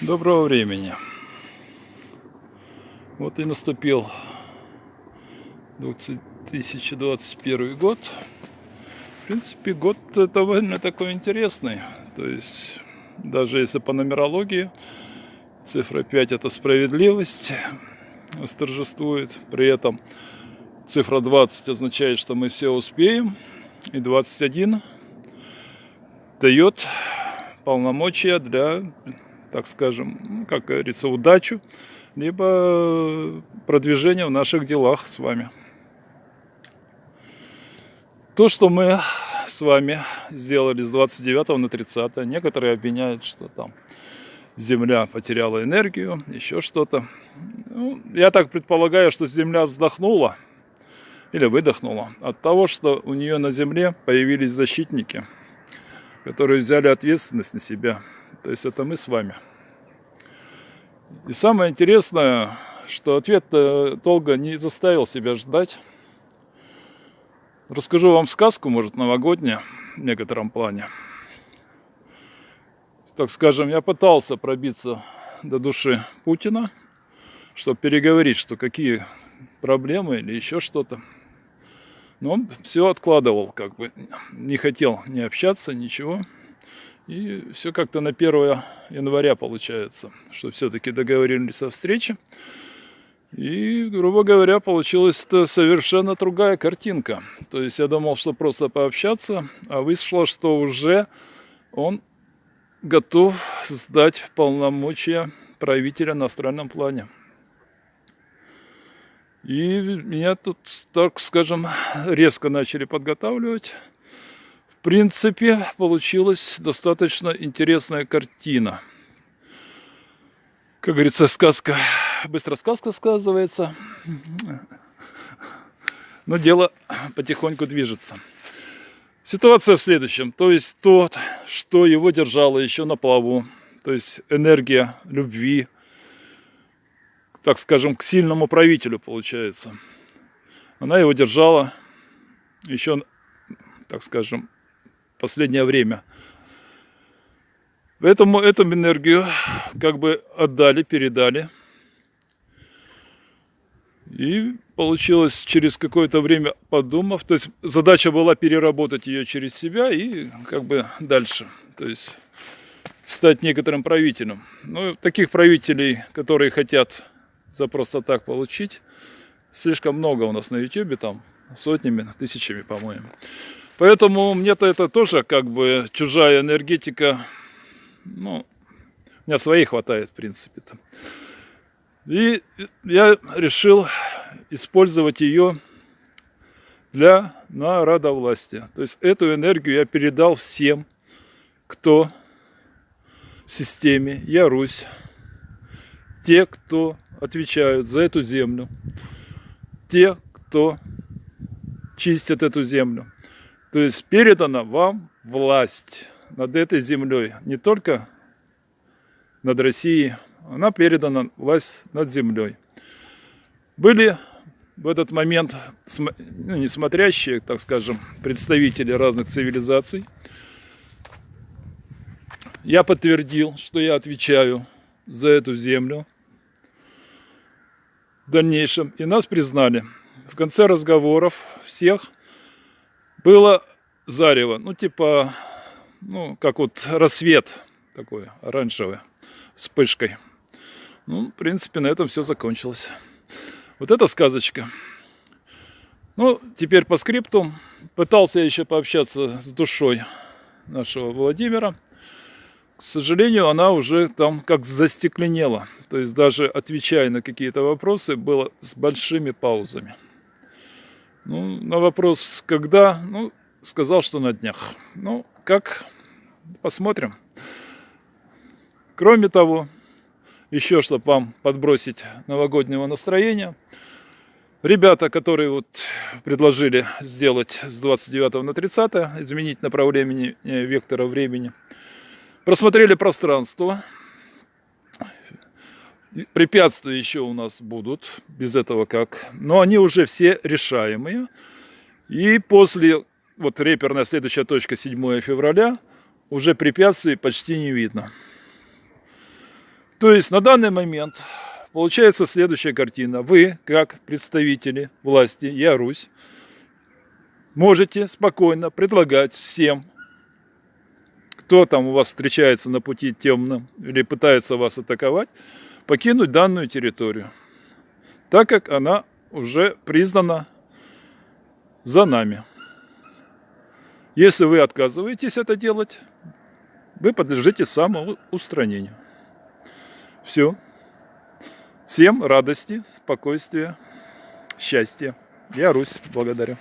Доброго времени. Вот и наступил 2021 год. В принципе, год довольно такой интересный. То есть, даже если по нумерологии, цифра 5 это справедливость восторжествует. При этом цифра 20 означает, что мы все успеем. И 21 дает полномочия для так скажем, ну, как говорится, удачу, либо продвижение в наших делах с вами. То, что мы с вами сделали с 29 на 30, некоторые обвиняют, что там Земля потеряла энергию, еще что-то. Ну, я так предполагаю, что Земля вздохнула или выдохнула от того, что у нее на Земле появились защитники, которые взяли ответственность на себя. То есть это мы с вами. И самое интересное, что ответ долго не заставил себя ждать. Расскажу вам сказку, может, новогоднюю в некотором плане. Так скажем, я пытался пробиться до души Путина, чтобы переговорить, что какие проблемы или еще что-то. Но он все откладывал, как бы не хотел не общаться, ничего. И все как-то на 1 января получается, что все-таки договорились о встрече. И, грубо говоря, получилась совершенно другая картинка. То есть я думал, что просто пообщаться, а вышло, что уже он готов сдать полномочия правителя на астральном плане. И меня тут, так скажем, резко начали подготавливать в принципе, получилась достаточно интересная картина. Как говорится, сказка, быстро сказка сказывается. Но дело потихоньку движется. Ситуация в следующем. То есть тот, что его держало еще на плаву, то есть энергия любви, так скажем, к сильному правителю получается. Она его держала еще, так скажем, последнее время. Поэтому эту энергию как бы отдали, передали. И получилось через какое-то время подумав, то есть задача была переработать ее через себя и как бы дальше, то есть стать некоторым правителем. Ну, таких правителей, которые хотят за просто так получить, слишком много у нас на YouTube, там сотнями, тысячами, по-моему. Поэтому мне-то это тоже как бы чужая энергетика. Ну, у меня своей хватает, в принципе-то. И я решил использовать ее для народовластия. То есть эту энергию я передал всем, кто в системе Я Русь, те, кто отвечают за эту землю, те, кто чистят эту землю. То есть передана вам власть над этой землей, не только над Россией, она передана власть над землей. Были в этот момент ну, несмотрящие, так скажем, представители разных цивилизаций. Я подтвердил, что я отвечаю за эту землю в дальнейшем. И нас признали. В конце разговоров всех было зарево, ну типа, ну как вот рассвет такой оранжевый, вспышкой. Ну, в принципе, на этом все закончилось. Вот эта сказочка. Ну, теперь по скрипту. Пытался я еще пообщаться с душой нашего Владимира. К сожалению, она уже там как застекленела. То есть даже отвечая на какие-то вопросы, было с большими паузами. Ну, на вопрос, когда, ну, сказал, что на днях. Ну, как, посмотрим. Кроме того, еще чтобы вам подбросить новогоднего настроения, ребята, которые вот предложили сделать с 29 на 30, изменить направление вектора времени, просмотрели пространство, Препятствия еще у нас будут, без этого как. Но они уже все решаемые. И после, вот реперная следующая точка 7 февраля, уже препятствий почти не видно. То есть на данный момент получается следующая картина. Вы, как представители власти, я Русь, можете спокойно предлагать всем, кто там у вас встречается на пути темным или пытается вас атаковать, покинуть данную территорию, так как она уже признана за нами. Если вы отказываетесь это делать, вы подлежите самоустранению. Все. Всем радости, спокойствия, счастья. Я Русь, благодарю.